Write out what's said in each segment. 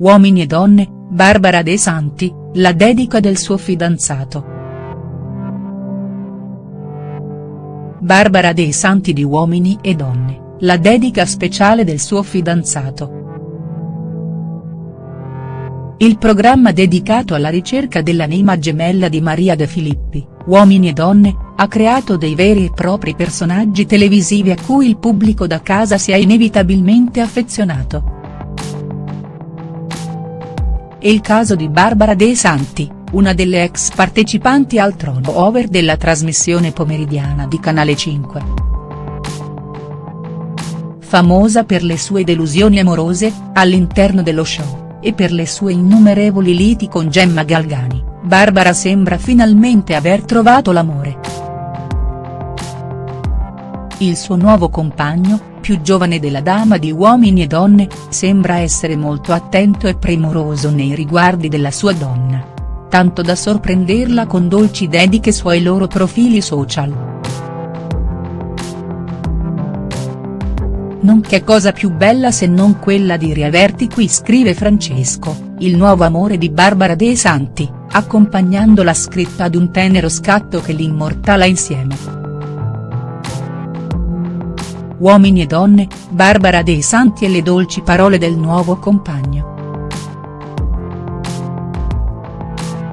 Uomini e donne, Barbara De Santi, la dedica del suo fidanzato. Barbara De Santi di Uomini e donne, la dedica speciale del suo fidanzato. Il programma dedicato alla ricerca dell'anima gemella di Maria De Filippi, Uomini e donne, ha creato dei veri e propri personaggi televisivi a cui il pubblico da casa si è inevitabilmente affezionato. È il caso di Barbara De Santi, una delle ex partecipanti al trono over della trasmissione pomeridiana di Canale 5. Famosa per le sue delusioni amorose, all'interno dello show, e per le sue innumerevoli liti con Gemma Galgani, Barbara sembra finalmente aver trovato l'amore. Il suo nuovo compagno, più giovane della dama di Uomini e Donne, sembra essere molto attento e premuroso nei riguardi della sua donna. Tanto da sorprenderla con dolci dediche sui loro profili social. Non che cosa più bella se non quella di riaverti qui scrive Francesco, il nuovo amore di Barbara De Santi, accompagnando la scritta ad un tenero scatto che li immortala insieme. Uomini e donne, Barbara dei Santi e le dolci parole del nuovo compagno.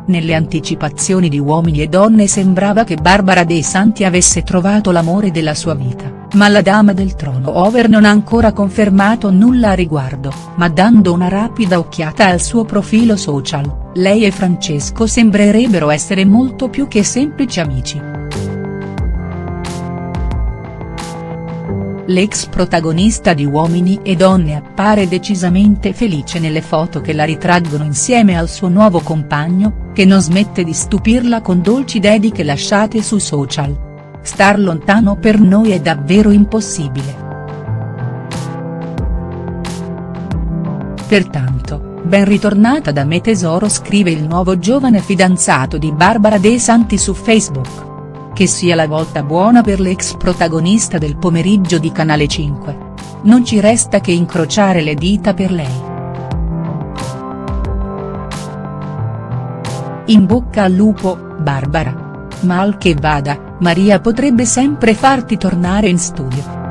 Nelle anticipazioni di Uomini e donne sembrava che Barbara dei Santi avesse trovato l'amore della sua vita, ma la dama del trono over non ha ancora confermato nulla a riguardo, ma dando una rapida occhiata al suo profilo social, lei e Francesco sembrerebbero essere molto più che semplici amici. L'ex protagonista di Uomini e Donne appare decisamente felice nelle foto che la ritraggono insieme al suo nuovo compagno, che non smette di stupirla con dolci dediche lasciate su social. Star lontano per noi è davvero impossibile. Pertanto, ben ritornata da me tesoro scrive il nuovo giovane fidanzato di Barbara De Santi su Facebook. Che sia la volta buona per l'ex protagonista del pomeriggio di Canale 5. Non ci resta che incrociare le dita per lei. In bocca al lupo, Barbara. Mal che vada, Maria potrebbe sempre farti tornare in studio.